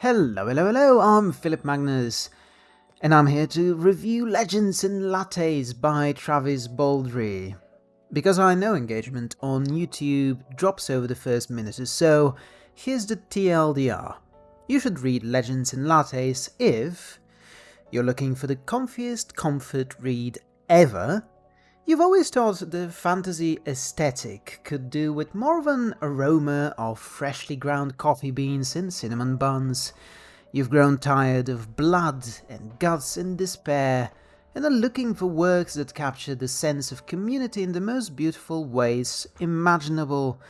Hello, hello, hello, I'm Philip Magnus, and I'm here to review Legends and Lattes by Travis Baldree. Because I know engagement on YouTube drops over the first minute or so, here's the TLDR. You should read Legends and Lattes if you're looking for the comfiest comfort read ever You've always thought the fantasy aesthetic could do with more of an aroma of freshly ground coffee beans and cinnamon buns. You've grown tired of blood and guts and despair, and are looking for works that capture the sense of community in the most beautiful ways imaginable.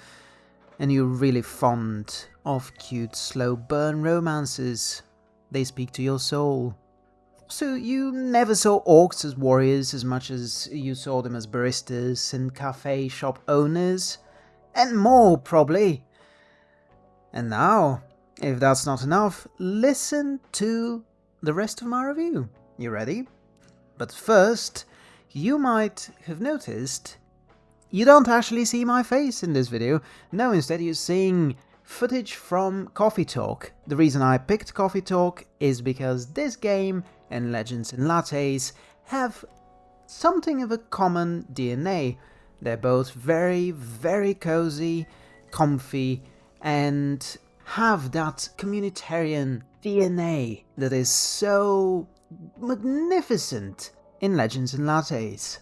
And you're really fond of cute slow burn romances. They speak to your soul. So you never saw orcs as warriors as much as you saw them as baristas and cafe shop owners? And more, probably. And now, if that's not enough, listen to the rest of my review. You ready? But first, you might have noticed you don't actually see my face in this video. No, instead you're seeing footage from Coffee Talk. The reason I picked Coffee Talk is because this game and Legends and Lattes have something of a common DNA. They're both very, very cozy, comfy, and have that communitarian DNA that is so magnificent in Legends and Lattes.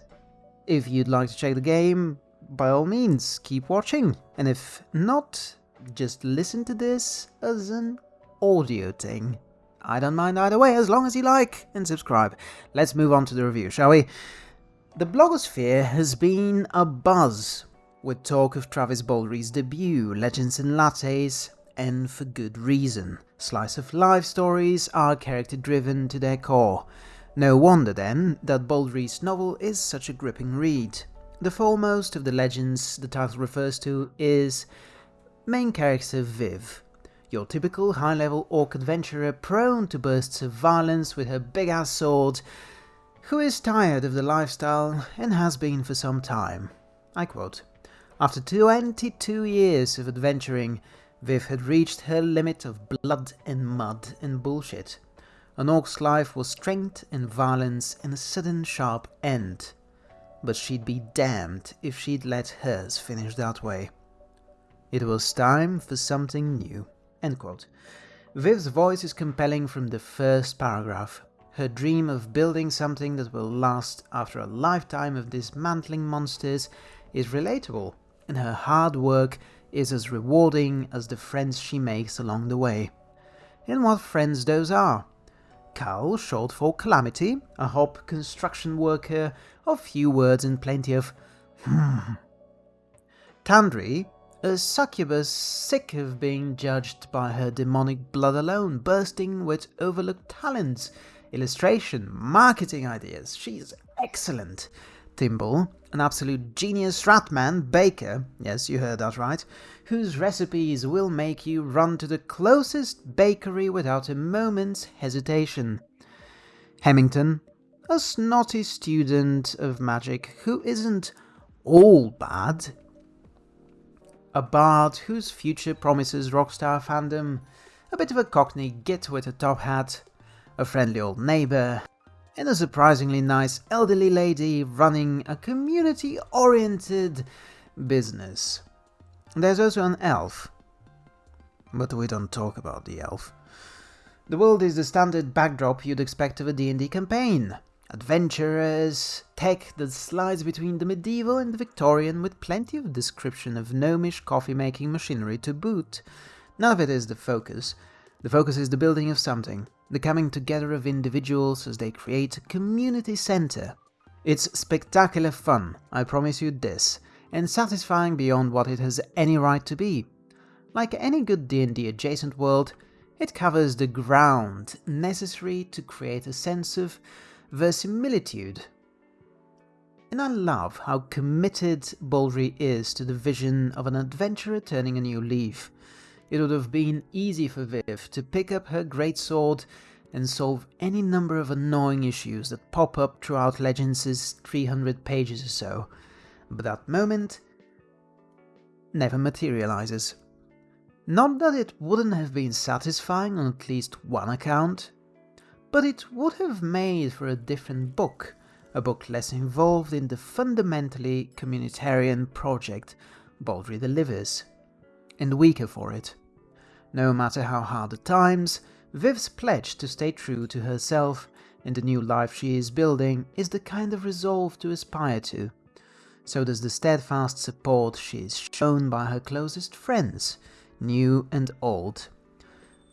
If you'd like to check the game, by all means, keep watching. And if not, just listen to this as an audio thing. I don't mind either way, as long as you like and subscribe. Let's move on to the review, shall we? The blogosphere has been a buzz with talk of Travis Baldree's debut, Legends and Lattes, and for good reason. Slice of life stories are character driven to their core. No wonder then that Baldree's novel is such a gripping read. The foremost of the legends the title refers to is main character Viv, your typical high-level orc adventurer prone to bursts of violence with her big-ass sword, who is tired of the lifestyle and has been for some time. I quote, After 22 years of adventuring, Viv had reached her limit of blood and mud and bullshit. An orc's life was strength and violence and a sudden sharp end. But she'd be damned if she'd let hers finish that way. It was time for something new. End quote. Viv's voice is compelling from the first paragraph. Her dream of building something that will last after a lifetime of dismantling monsters is relatable, and her hard work is as rewarding as the friends she makes along the way. And what friends those are. Cal, short for Calamity, a hob construction worker of few words and plenty of hmm. Tandri, a succubus sick of being judged by her demonic blood alone, bursting with overlooked talents, illustration, marketing ideas. She's excellent. Thimble, an absolute genius ratman baker, yes, you heard that right, whose recipes will make you run to the closest bakery without a moment's hesitation. Hemington, a snotty student of magic who isn't all bad, a bard whose future promises rockstar fandom, a bit of a cockney git with a top hat, a friendly old neighbour, and a surprisingly nice elderly lady running a community-oriented business. There's also an elf, but we don't talk about the elf. The world is the standard backdrop you'd expect of a D&D campaign adventurers, tech that slides between the medieval and the Victorian with plenty of description of gnomish coffee-making machinery to boot. None of it is the focus. The focus is the building of something, the coming together of individuals as they create a community center. It's spectacular fun, I promise you this, and satisfying beyond what it has any right to be. Like any good D&D adjacent world, it covers the ground necessary to create a sense of verisimilitude. And I love how committed Baldree is to the vision of an adventurer turning a new leaf. It would have been easy for Viv to pick up her great sword and solve any number of annoying issues that pop up throughout Legends' 300 pages or so, but that moment never materializes. Not that it wouldn't have been satisfying on at least one account, but it would have made for a different book, a book less involved in the fundamentally communitarian project Baldree delivers, and weaker for it. No matter how hard the times, Viv's pledge to stay true to herself and the new life she is building is the kind of resolve to aspire to. So does the steadfast support she is shown by her closest friends, new and old.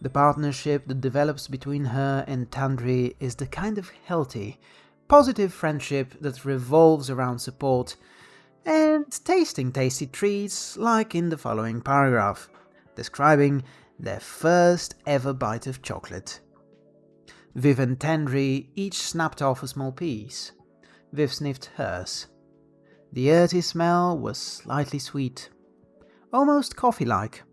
The partnership that develops between her and Tandri is the kind of healthy, positive friendship that revolves around support and tasting tasty treats like in the following paragraph, describing their first ever bite of chocolate. Viv and Tandri each snapped off a small piece. Viv sniffed hers. The earthy smell was slightly sweet, almost coffee-like.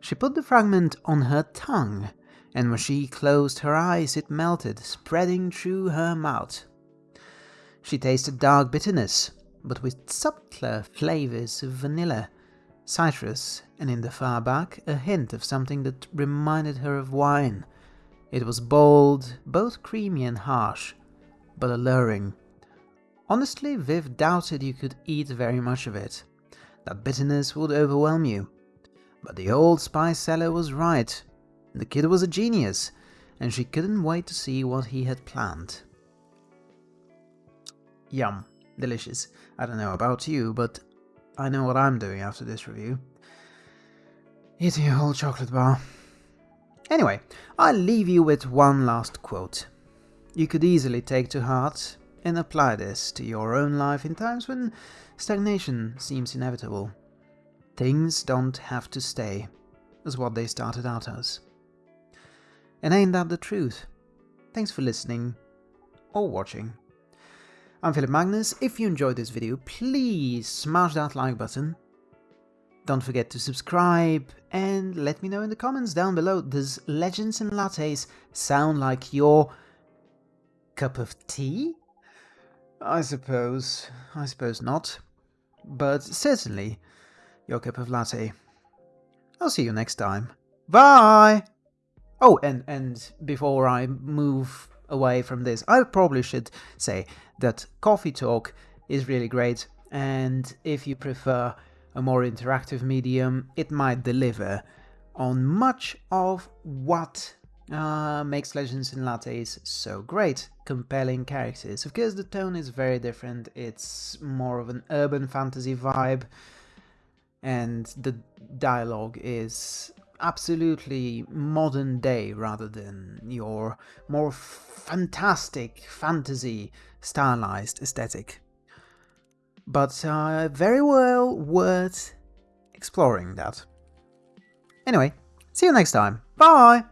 She put the fragment on her tongue, and when she closed her eyes it melted, spreading through her mouth. She tasted dark bitterness, but with subtler flavors of vanilla, citrus, and in the far back a hint of something that reminded her of wine. It was bold, both creamy and harsh, but alluring. Honestly, Viv doubted you could eat very much of it. That bitterness would overwhelm you. But the old spice seller was right. The kid was a genius, and she couldn't wait to see what he had planned. Yum. Delicious. I don't know about you, but I know what I'm doing after this review. Eating a whole chocolate bar. Anyway, I'll leave you with one last quote. You could easily take to heart and apply this to your own life in times when stagnation seems inevitable. Things don't have to stay as what they started out as. And ain't that the truth? Thanks for listening or watching. I'm Philip Magnus. If you enjoyed this video, please smash that like button. Don't forget to subscribe and let me know in the comments down below, does Legends and Lattes sound like your cup of tea? I suppose, I suppose not, but certainly your cup of latte. I'll see you next time. Bye! Oh, and, and before I move away from this, I probably should say that Coffee Talk is really great, and if you prefer a more interactive medium, it might deliver on much of what uh, makes Legends and Lattes so great. Compelling characters. Of course, the tone is very different. It's more of an urban fantasy vibe and the dialogue is absolutely modern day rather than your more fantastic fantasy stylized aesthetic. But uh, very well worth exploring that. Anyway, see you next time. Bye!